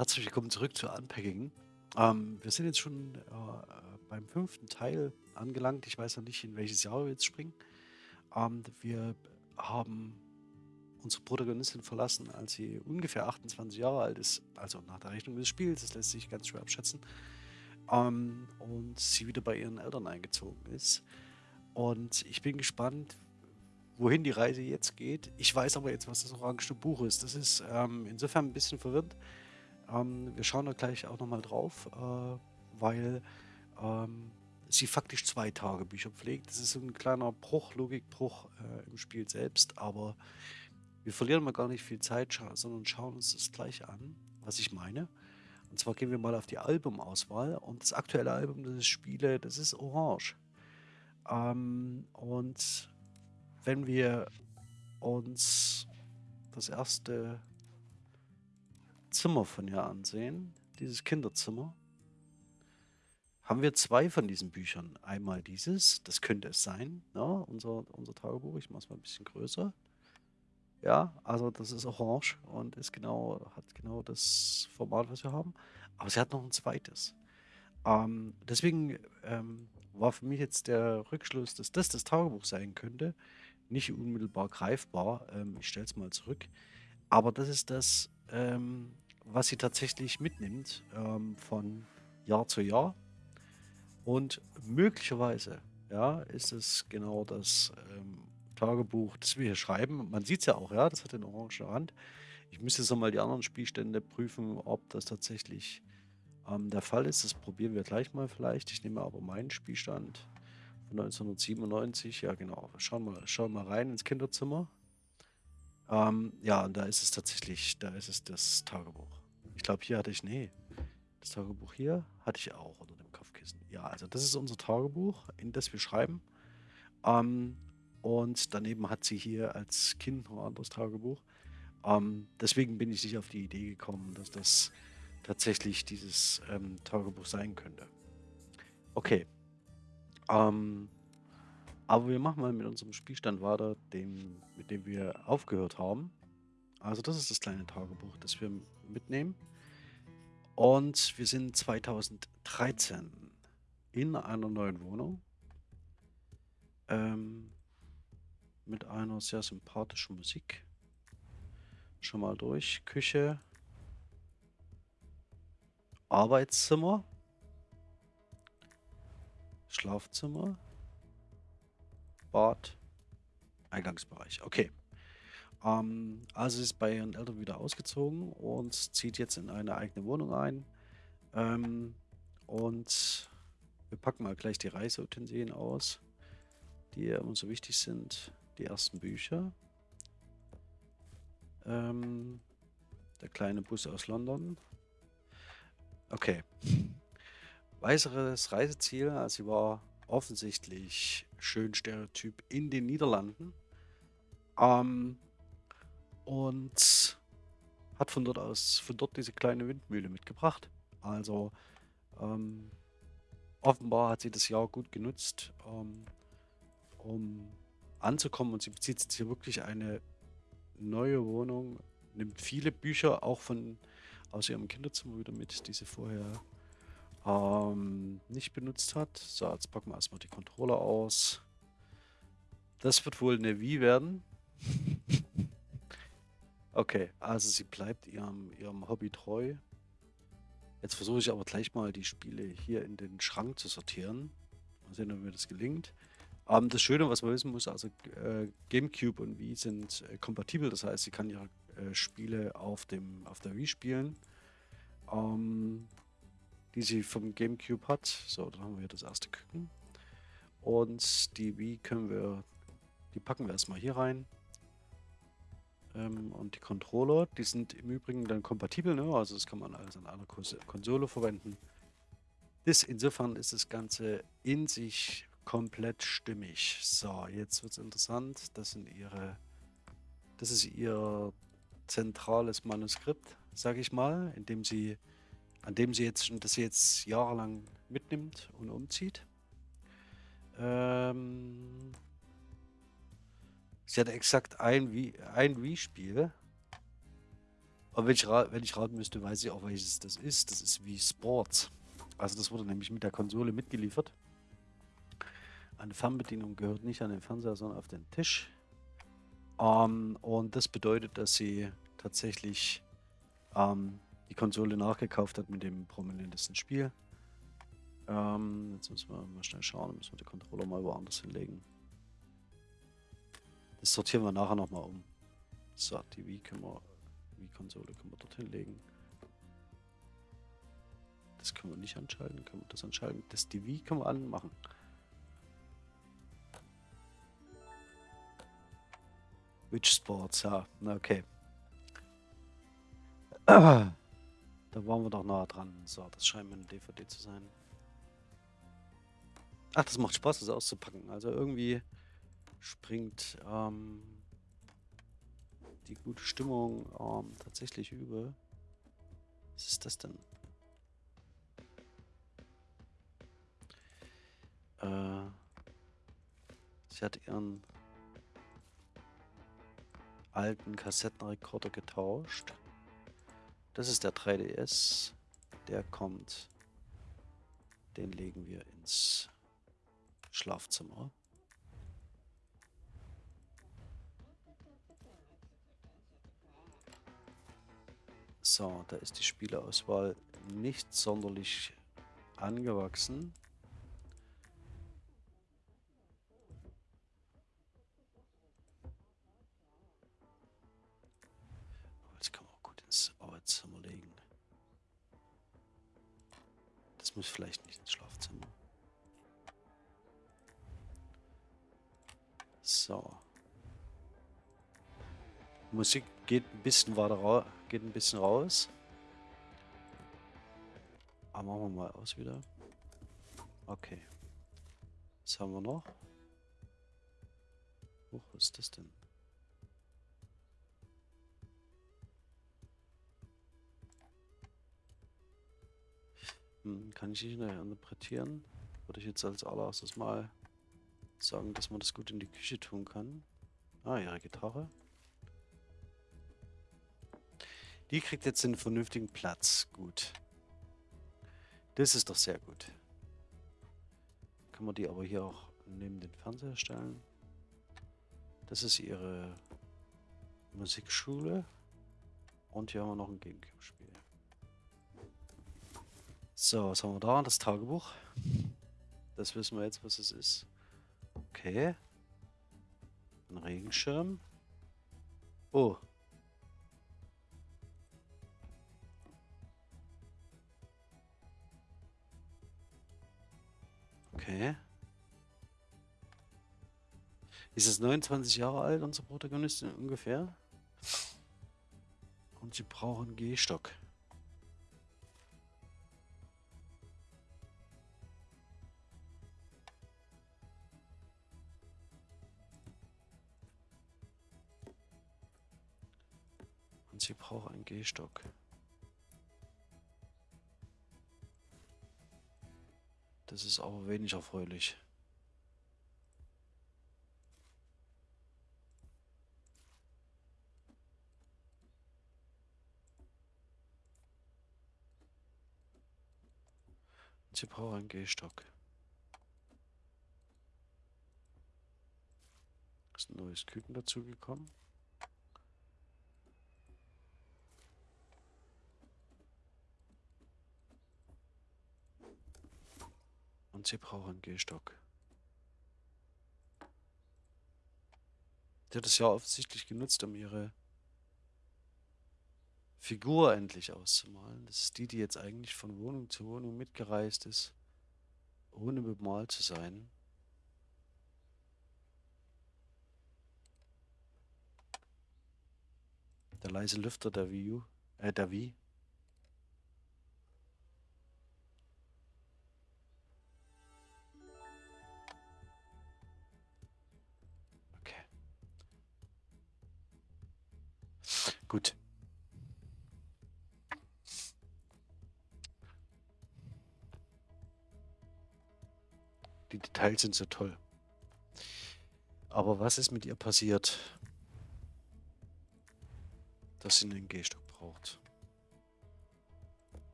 Herzlich willkommen zurück zu Unpacking. Ähm, wir sind jetzt schon äh, beim fünften Teil angelangt. Ich weiß noch nicht, in welches Jahr wir jetzt springen. Ähm, wir haben unsere Protagonistin verlassen, als sie ungefähr 28 Jahre alt ist, also nach der Rechnung des Spiels, das lässt sich ganz schwer abschätzen, ähm, und sie wieder bei ihren Eltern eingezogen ist. Und ich bin gespannt, wohin die Reise jetzt geht. Ich weiß aber jetzt, was das orange Buch ist. Das ist ähm, insofern ein bisschen verwirrend. Ähm, wir schauen da gleich auch nochmal drauf, äh, weil ähm, sie faktisch zwei Tagebücher pflegt. Das ist so ein kleiner Bruch, Logikbruch äh, im Spiel selbst, aber wir verlieren mal gar nicht viel Zeit, scha sondern schauen uns das gleich an, was ich meine. Und zwar gehen wir mal auf die Albumauswahl und das aktuelle Album, das ich spiele, das ist Orange. Ähm, und wenn wir uns das erste Zimmer von ihr ansehen, dieses Kinderzimmer, haben wir zwei von diesen Büchern. Einmal dieses, das könnte es sein, ja, ne, unser, unser Tagebuch. Ich mache es mal ein bisschen größer. Ja, also das ist orange und ist genau, hat genau das Format, was wir haben. Aber sie hat noch ein zweites. Ähm, deswegen ähm, war für mich jetzt der Rückschluss, dass das das Tagebuch sein könnte, nicht unmittelbar greifbar. Ähm, ich stelle es mal zurück. Aber das ist das, ähm, was sie tatsächlich mitnimmt ähm, von Jahr zu Jahr. Und möglicherweise ja, ist es genau das ähm, Tagebuch, das wir hier schreiben. Man sieht es ja auch, ja, das hat den orangen Rand. Ich müsste jetzt nochmal die anderen Spielstände prüfen, ob das tatsächlich ähm, der Fall ist. Das probieren wir gleich mal vielleicht. Ich nehme aber meinen Spielstand von 1997. Ja, genau. Schauen wir schauen mal rein ins Kinderzimmer. Ähm, ja, und da ist es tatsächlich, da ist es das Tagebuch. Ich glaube, hier hatte ich, nee, das Tagebuch hier hatte ich auch unter dem Kopfkissen. Ja, also das ist unser Tagebuch, in das wir schreiben. Ähm, und daneben hat sie hier als Kind noch ein anderes Tagebuch. Ähm, deswegen bin ich nicht auf die Idee gekommen, dass das tatsächlich dieses ähm, Tagebuch sein könnte. Okay. Ähm, aber wir machen mal mit unserem Spielstand weiter, dem, mit dem wir aufgehört haben. Also das ist das kleine Tagebuch, das wir mitnehmen. Und wir sind 2013 in einer neuen Wohnung. Ähm, mit einer sehr sympathischen Musik. Schon mal durch. Küche. Arbeitszimmer. Schlafzimmer. Bad, Eingangsbereich. Okay. Ähm, also ist bei ihren Eltern wieder ausgezogen und zieht jetzt in eine eigene Wohnung ein. Ähm, und wir packen mal gleich die Reiseutensilien aus, die uns so wichtig sind. Die ersten Bücher. Ähm, der kleine Bus aus London. Okay. Weiteres Reiseziel, also sie war offensichtlich schön Stereotyp in den Niederlanden. Ähm, und hat von dort aus, von dort diese kleine Windmühle mitgebracht. Also ähm, offenbar hat sie das Jahr gut genutzt, ähm, um anzukommen und sie bezieht jetzt hier wirklich eine neue Wohnung, nimmt viele Bücher auch von aus ihrem Kinderzimmer wieder mit, die sie vorher ähm, nicht benutzt hat. So, jetzt packen wir erstmal die Controller aus. Das wird wohl eine Wii werden. okay, also sie bleibt ihrem, ihrem Hobby treu. Jetzt versuche ich aber gleich mal die Spiele hier in den Schrank zu sortieren. Mal sehen, ob mir das gelingt. Ähm, das Schöne, was man wissen muss, also äh, GameCube und Wii sind äh, kompatibel. Das heißt, sie kann ihre äh, Spiele auf, dem, auf der Wii spielen. Ähm, die sie vom Gamecube hat. So, dann haben wir hier das erste Küken. Und die Wii können wir, die packen wir erstmal hier rein. Ähm, und die Controller, die sind im Übrigen dann kompatibel, ne? also das kann man alles an einer Konsole verwenden. Das, insofern ist das Ganze in sich komplett stimmig. So, jetzt wird es interessant. Das sind ihre, das ist ihr zentrales Manuskript, sage ich mal, in dem sie an dem sie jetzt, das sie jetzt jahrelang mitnimmt und umzieht. Ähm, sie hat exakt ein Wii-Spiel. Aber wenn ich, wenn ich raten müsste, weiß ich auch, welches das ist. Das ist wie Sports. Also das wurde nämlich mit der Konsole mitgeliefert. Eine Fernbedienung gehört nicht an den Fernseher, sondern auf den Tisch. Ähm, und das bedeutet, dass sie tatsächlich ähm, die Konsole nachgekauft hat mit dem prominentesten Spiel. Ähm, jetzt müssen wir mal schnell schauen, müssen wir den Controller mal woanders hinlegen. Das sortieren wir nachher nochmal um. So, TV können wir, die Konsole können wir dorthin legen. Das können wir nicht anschalten, können wir das anschalten. Das TV können wir anmachen. Witch Sports, ja, okay. Da waren wir doch nah dran. So, das scheint mir eine DVD zu sein. Ach, das macht Spaß, das auszupacken. Also irgendwie springt ähm, die gute Stimmung ähm, tatsächlich über. Was ist das denn? Äh, sie hat ihren alten Kassettenrekorder getauscht. Das ist der 3DS. Der kommt. Den legen wir ins Schlafzimmer. So, da ist die Spieleauswahl nicht sonderlich angewachsen. Arbeitszimmer legen. Das muss vielleicht nicht ins Schlafzimmer. So. Musik geht ein bisschen weiter raus, geht ein bisschen raus. Aber machen wir mal aus wieder. Okay. Was haben wir noch? Huch, was ist das denn? Hm, kann ich nicht interpretieren? Würde ich jetzt als allererstes mal sagen, dass man das gut in die Küche tun kann. Ah, ihre Gitarre. Die kriegt jetzt einen vernünftigen Platz. Gut. Das ist doch sehr gut. Kann man die aber hier auch neben den Fernseher stellen. Das ist ihre Musikschule. Und hier haben wir noch ein Gamecube-Spiel. So, was haben wir da? Das Tagebuch. Das wissen wir jetzt, was es ist. Okay. Ein Regenschirm. Oh, Okay. Ist es 29 Jahre alt, unsere Protagonistin ungefähr? Und sie brauchen Gehstock. Und sie braucht einen Gehstock. Das ist aber wenig erfreulich. Sie braucht einen Gehstock. Ist ein neues Küken dazugekommen. Und sie brauchen Gehstock. Die hat es ja offensichtlich genutzt, um ihre Figur endlich auszumalen. Das ist die, die jetzt eigentlich von Wohnung zu Wohnung mitgereist ist, ohne bemalt zu sein. Der leise Lüfter der Wii, äh, der Wii Gut. Die Details sind so toll. Aber was ist mit ihr passiert, dass sie einen Gehstock braucht?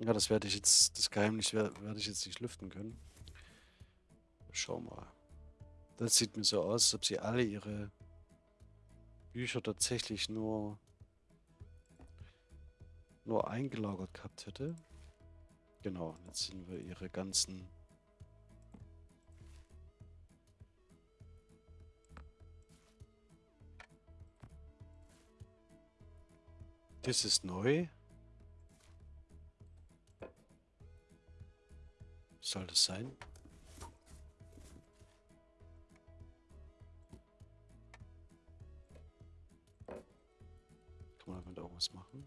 Ja, das werde ich jetzt, das Geheimnis werde ich jetzt nicht lüften können. Schau mal. Das sieht mir so aus, als ob sie alle ihre Bücher tatsächlich nur nur eingelagert gehabt hätte. Genau, jetzt sind wir ihre ganzen Das ist neu. Soll das sein? Was machen?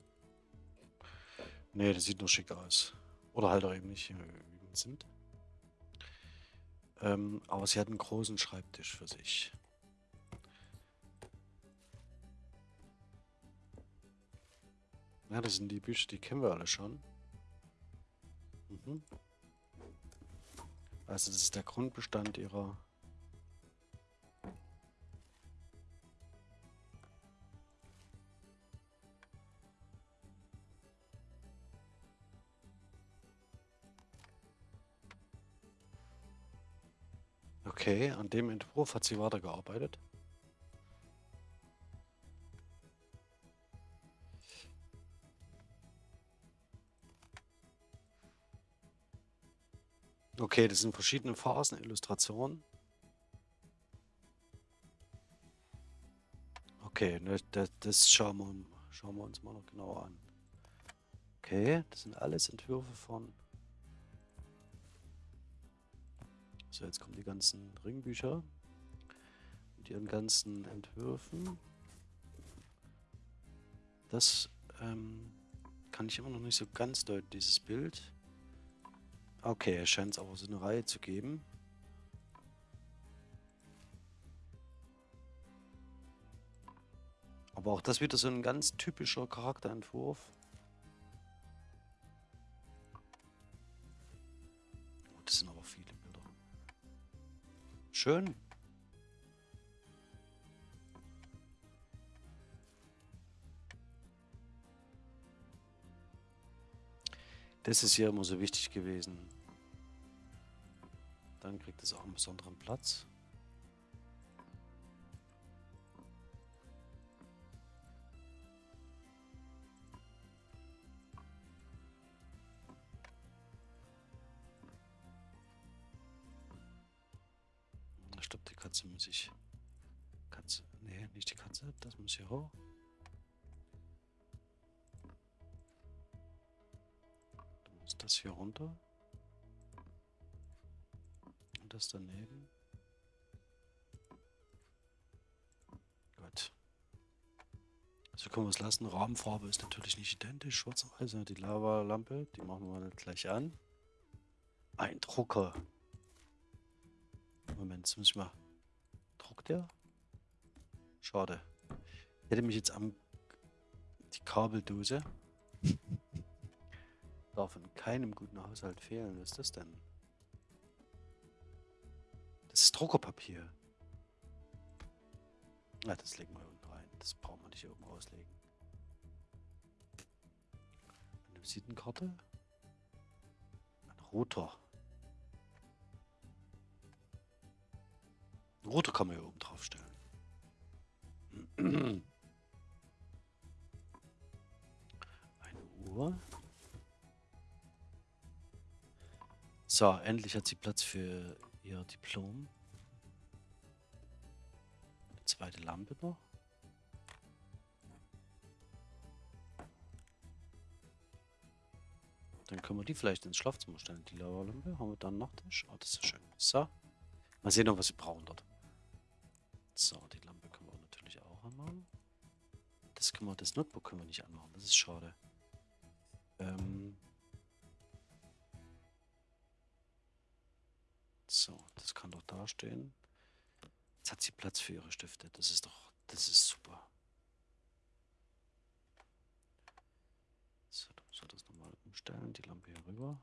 Nee, das sieht nur schick aus. Oder halt auch eben nicht, wie wir sind. Ähm, aber sie hat einen großen Schreibtisch für sich. Ja, das sind die Bücher, die kennen wir alle schon. Mhm. Also das ist der Grundbestand ihrer... Okay, an dem Entwurf hat sie weitergearbeitet. Okay, das sind verschiedene Phasen, Illustrationen. Okay, ne, das, das schauen, wir, schauen wir uns mal noch genauer an. Okay, das sind alles Entwürfe von... So, jetzt kommen die ganzen Ringbücher mit ihren ganzen Entwürfen. Das ähm, kann ich immer noch nicht so ganz deuten, dieses Bild. Okay, es scheint es aber so eine Reihe zu geben. Aber auch das wieder so ein ganz typischer Charakterentwurf. Schön. Das ist hier immer so wichtig gewesen. Dann kriegt es auch einen besonderen Platz. Katze muss ich... Katze... Nee, nicht die Katze. Das muss hier hoch. das hier runter. Und das daneben. Gut. So können wir es lassen. Rahmenfarbe ist natürlich nicht identisch. Schwarz-Weiß, die Lava-Lampe, die machen wir gleich an. Ein Drucker. Moment, jetzt muss ich mal. Druckt der? Schade. Ich hätte mich jetzt am die Kabeldose darf in keinem guten Haushalt fehlen. Was ist das denn? Das ist Druckerpapier. Ja, das legen wir unten rein. Das brauchen wir nicht oben auslegen. Eine Visitenkarte. Ein Router. Router kann man hier oben drauf stellen. Eine Uhr. So, endlich hat sie Platz für ihr Diplom. Eine zweite Lampe noch. Dann können wir die vielleicht ins Schlafzimmer stellen. Die Lavalampe haben wir dann noch. Oh, das ist schön. So. Mal sehen, was sie brauchen dort. So, die Lampe können wir natürlich auch anmachen. Das können wir, das Notebook können wir nicht anmachen. Das ist schade. Ähm, So, das kann doch da stehen. Jetzt hat sie Platz für ihre Stifte. Das ist doch, das ist super. So, muss das nochmal umstellen. Die Lampe hier rüber.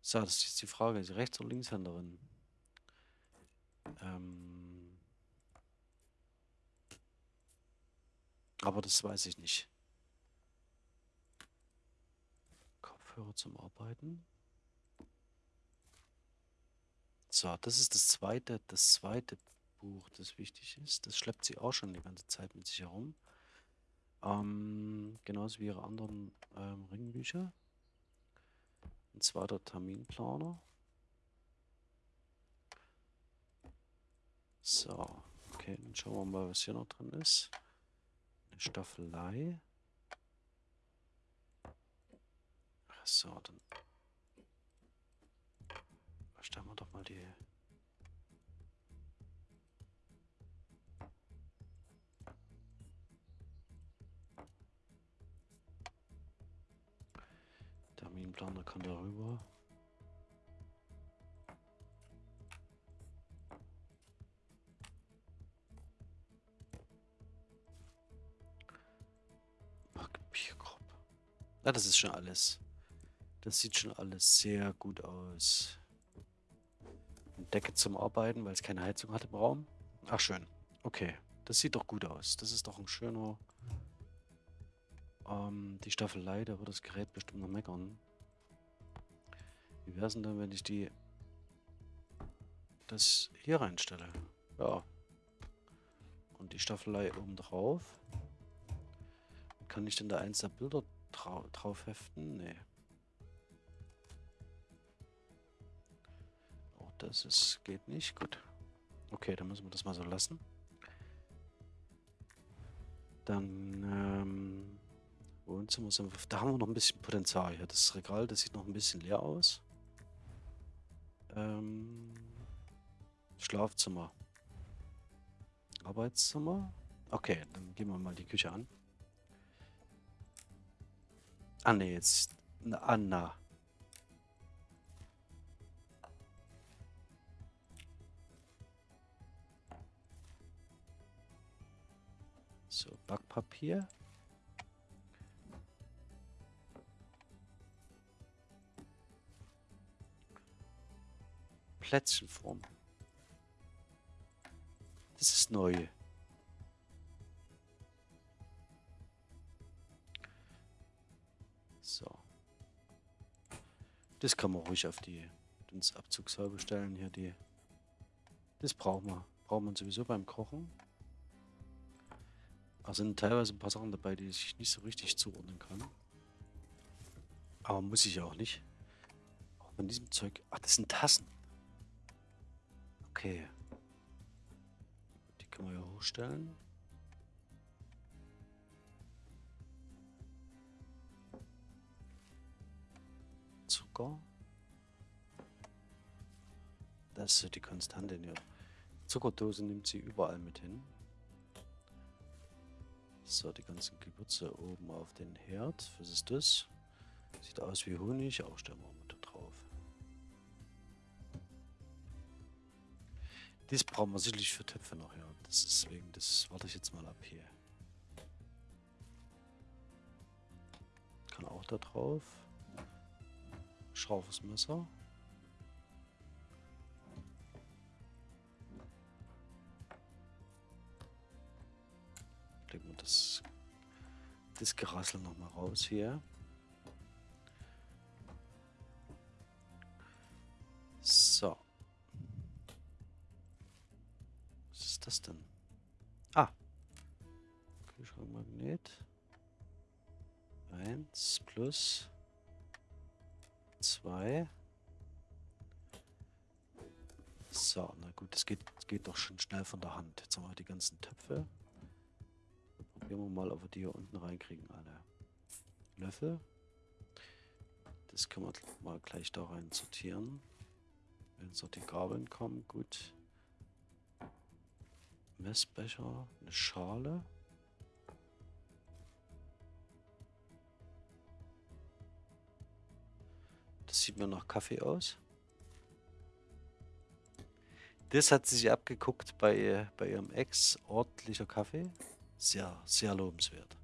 So, das ist die Frage. Ist sie Rechts- oder Linkshänderin? Ähm... Aber das weiß ich nicht. Kopfhörer zum Arbeiten. So, das ist das zweite, das zweite Buch, das wichtig ist. Das schleppt sie auch schon die ganze Zeit mit sich herum. Ähm, genauso wie ihre anderen ähm, Ringbücher. Zwar der Terminplaner. So, okay, dann schauen wir mal, was hier noch drin ist. Eine Staffelei. So, dann stellen wir doch mal die Terminplaner kann darüber. Papierkorb. Ja, das ist schon alles. Das sieht schon alles sehr gut aus. Eine Decke zum Arbeiten, weil es keine Heizung hat im Raum. Ach, schön. Okay, das sieht doch gut aus. Das ist doch ein schöner... Ähm, die Staffelei, da wird das Gerät bestimmt noch meckern. Wie wäre es denn dann, wenn ich die... das hier reinstelle? Ja. Und die Staffelei oben drauf. Kann ich denn da eins der Bilder drau drauf heften? Nee. Auch das ist, geht nicht. Gut. Okay, dann müssen wir das mal so lassen. Dann, ähm, Wohnzimmer sind wir, da haben wir noch ein bisschen Potenzial hier. Das Regal, das sieht noch ein bisschen leer aus. Ähm, Schlafzimmer. Arbeitszimmer. Okay, dann gehen wir mal die Küche an. Ah ne, jetzt. Anna. So, Backpapier. Plätzchenform. Das ist neu. Das kann man ruhig auf die ins Abzugshaube stellen. Hier die. Das brauchen wir. Braucht man sowieso beim Kochen. Da sind teilweise ein paar Sachen dabei, die ich nicht so richtig zuordnen kann. Aber muss ich auch nicht. Auch von diesem Zeug. Ach, das sind Tassen. Okay. Die können wir ja hochstellen. Zucker. Das ist die Konstante in ihrer Zuckerdose nimmt sie überall mit hin. So, die ganzen Gewürze oben auf den Herd. Was ist das? Sieht aus wie Honig. Auch stellen wir mal da drauf. Das brauchen wir sicherlich für Töpfe noch, ja. Das ist deswegen, das warte ich jetzt mal ab hier. Kann auch da drauf. Scharfes Messer. Legen wir das, das Gerassel nochmal raus hier. So. Was ist das denn? Ah. Kühlschrankmagnet. Eins plus zwei. So, na gut, das geht, das geht doch schon schnell von der Hand. Jetzt haben wir die ganzen Töpfe. Probieren wir mal, ob wir die hier unten reinkriegen, alle. Löffel. Das können wir mal gleich da rein sortieren. Wenn so die Gabeln kommen, gut. Messbecher, eine Schale. Sieht mir nach Kaffee aus. Das hat sie sich abgeguckt bei, bei ihrem Ex. Ordentlicher Kaffee. Sehr, sehr lobenswert.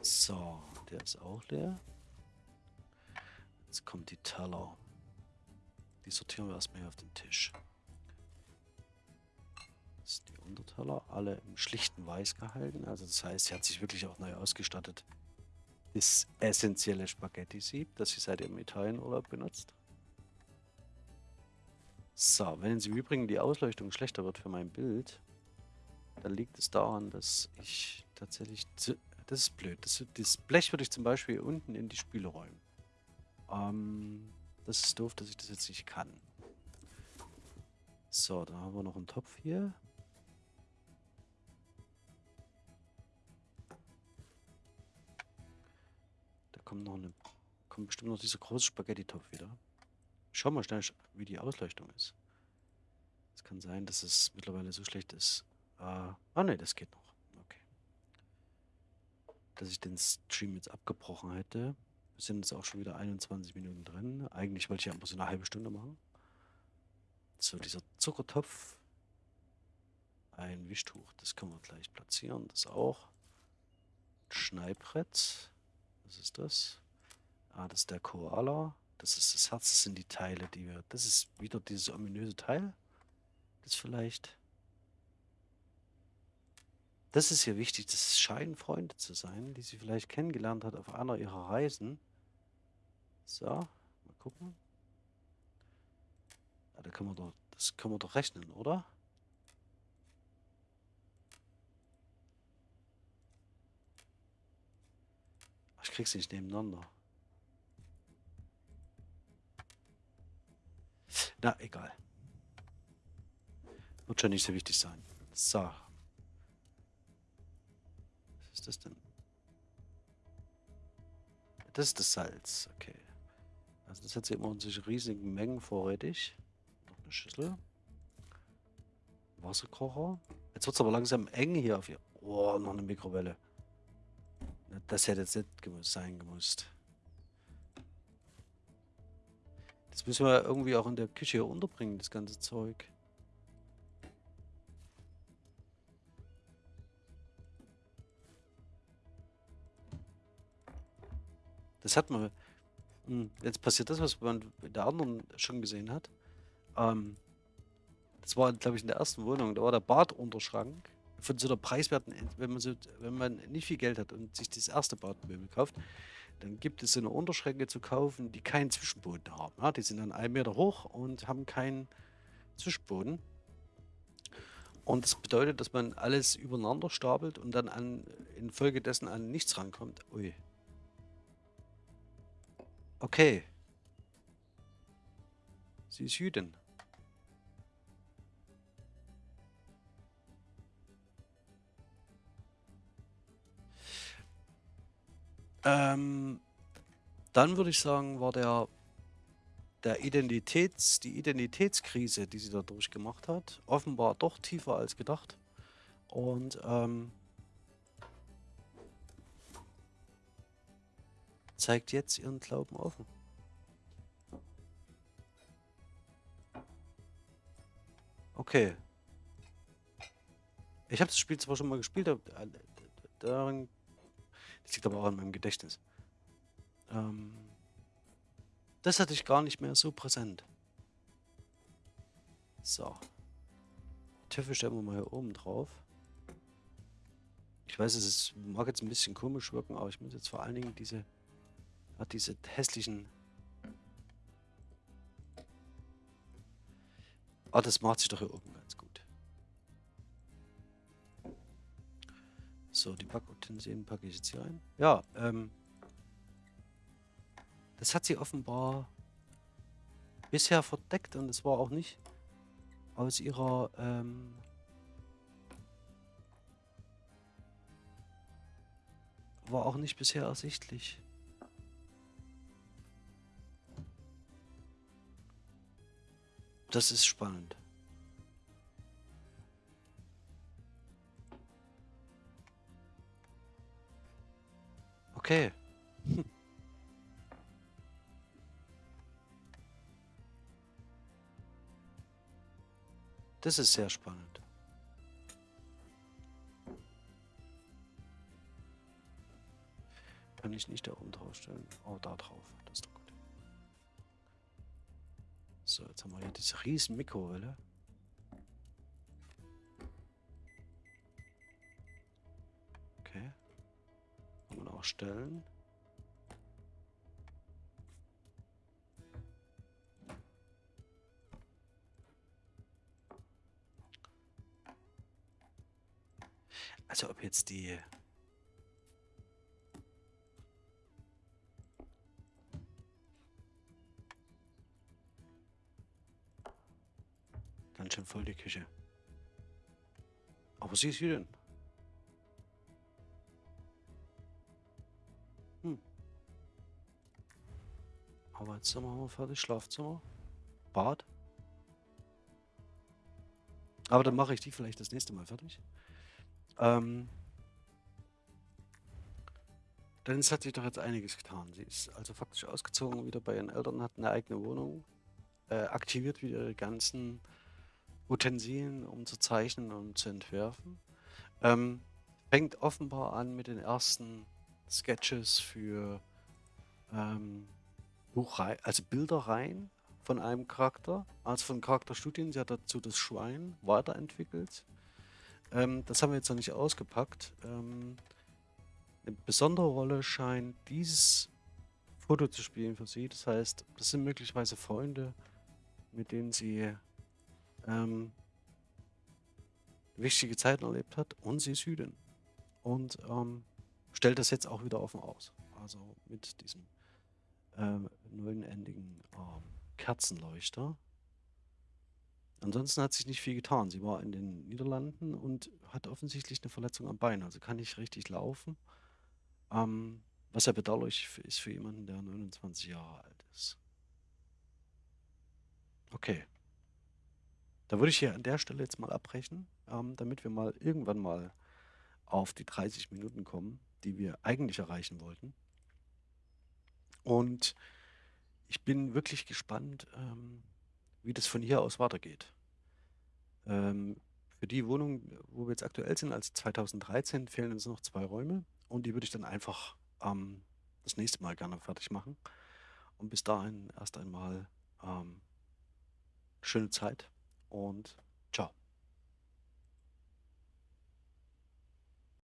So, der ist auch leer. Jetzt kommt die Teller. Die sortieren wir erstmal hier auf den Tisch. Das ist die Unterteil. Teller, alle im schlichten Weiß gehalten. Also das heißt, sie hat sich wirklich auch neu ausgestattet. Das essentielle Spaghetti-Sieb, das sie seit ihrem Italienurlaub benutzt. So, wenn im Übrigen die Ausleuchtung schlechter wird für mein Bild, dann liegt es daran, dass ich tatsächlich... Zu, das ist blöd. Das, das, Blech würde ich zum Beispiel unten in die Spüle räumen. Ähm, das ist doof, dass ich das jetzt nicht kann. So, da haben wir noch einen Topf hier. Kommt noch eine... Kommt bestimmt noch dieser große Spaghetti-Topf wieder. Schau mal schnell, wie die Ausleuchtung ist. Es kann sein, dass es mittlerweile so schlecht ist. Äh, ah ne, das geht noch. Okay. Dass ich den Stream jetzt abgebrochen hätte. Wir sind jetzt auch schon wieder 21 Minuten drin. Eigentlich wollte ich ja immer so eine halbe Stunde machen. So, dieser Zuckertopf. Ein Wischtuch, das können wir gleich platzieren. Das auch. Schneidbrett. Was ist das? Ah, das ist der Koala. Das ist das Herz, das sind die Teile, die wir... Das ist wieder dieses ominöse Teil. Das vielleicht... Das ist hier wichtig, das scheinen Freunde zu sein, die sie vielleicht kennengelernt hat auf einer ihrer Reisen. So, mal gucken. Ja, da können wir doch, das können wir doch rechnen, oder? Krieg's nicht nebeneinander. Na, egal. Wird schon nicht so wichtig sein. So. Was ist das denn? Das ist das Salz, okay. Also das hat sie immer in sich riesigen Mengen vorrätig. Noch eine Schüssel. Wasserkocher. Jetzt wird es aber langsam eng hier auf ihr. Oh, noch eine Mikrowelle. Das hätte jetzt nicht sein gemusst. Das müssen wir irgendwie auch in der Küche unterbringen, das ganze Zeug. Das hat man. Hm, jetzt passiert das, was man in der anderen schon gesehen hat. Ähm, das war, glaube ich, in der ersten Wohnung. Da war der Badunterschrank von so einer preiswerten, wenn man so, wenn man nicht viel Geld hat und sich das erste Badmöbel kauft, dann gibt es so eine Unterschränke zu kaufen, die keinen Zwischenboden haben. Ja, die sind dann einen Meter hoch und haben keinen Zwischenboden. Und das bedeutet, dass man alles übereinander stapelt und dann an, infolgedessen an nichts rankommt. Ui. Okay. Sie ist Jüdin. Ähm, dann würde ich sagen, war der, der Identitäts, die Identitätskrise, die sie da durchgemacht hat, offenbar doch tiefer als gedacht. Und ähm, zeigt jetzt ihren Glauben offen. Okay. Ich habe das Spiel zwar schon mal gespielt, aber äh, daran das liegt aber auch an meinem Gedächtnis. Ähm, das hatte ich gar nicht mehr so präsent. So. Töpfe stellen wir mal hier oben drauf. Ich weiß, es ist, mag jetzt ein bisschen komisch wirken, aber ich muss jetzt vor allen Dingen diese, hat diese hässlichen... Ah, das macht sich doch hier oben ganz gut. So, die Backutensilien packe ich jetzt hier ein. Ja, ähm. Das hat sie offenbar bisher verdeckt und es war auch nicht aus ihrer, ähm, war auch nicht bisher ersichtlich. Das ist spannend. Okay. Das ist sehr spannend. Kann ich nicht da oben drauf stellen? Oh, da drauf. Das ist doch gut. So, jetzt haben wir hier diese riesen Mikrowelle. Kann man auch stellen. Also ob jetzt die... Ganz schön voll die Küche. Aber sie ist hier Arbeitszimmer haben wir fertig, Schlafzimmer, Bad. Aber dann mache ich die vielleicht das nächste Mal fertig. Ähm, Dennis hat sich doch jetzt einiges getan. Sie ist also faktisch ausgezogen, wieder bei ihren Eltern, hat eine eigene Wohnung, äh, aktiviert wieder ihre ganzen Utensilien, um zu zeichnen und zu entwerfen. Ähm, fängt offenbar an mit den ersten Sketches für ähm, Also Bilderreihen von einem Charakter, also von Charakterstudien. Sie hat dazu das Schwein weiterentwickelt. Ähm, das haben wir jetzt noch nicht ausgepackt. Ähm, eine besondere Rolle scheint dieses Foto zu spielen für sie. Das heißt, das sind möglicherweise Freunde, mit denen sie ähm, wichtige Zeiten erlebt hat und sie ist Jüdin. Und ähm, stellt das jetzt auch wieder offen aus. Also mit diesem ähm, neunendigen ähm, Kerzenleuchter. Ansonsten hat sich nicht viel getan. Sie war in den Niederlanden und hat offensichtlich eine Verletzung am Bein. Also kann nicht richtig laufen. Ähm, was ja bedauerlich ist für jemanden, der 29 Jahre alt ist. Okay. Da würde ich hier an der Stelle jetzt mal abbrechen, ähm, damit wir mal irgendwann mal auf die 30 Minuten kommen, die wir eigentlich erreichen wollten. Und ich bin wirklich gespannt, ähm, wie das von hier aus weitergeht. Ähm, für die Wohnung, wo wir jetzt aktuell sind, als 2013, fehlen uns noch zwei Räume und die würde ich dann einfach ähm, das nächste Mal gerne fertig machen. Und bis dahin erst einmal ähm, schöne Zeit und ciao.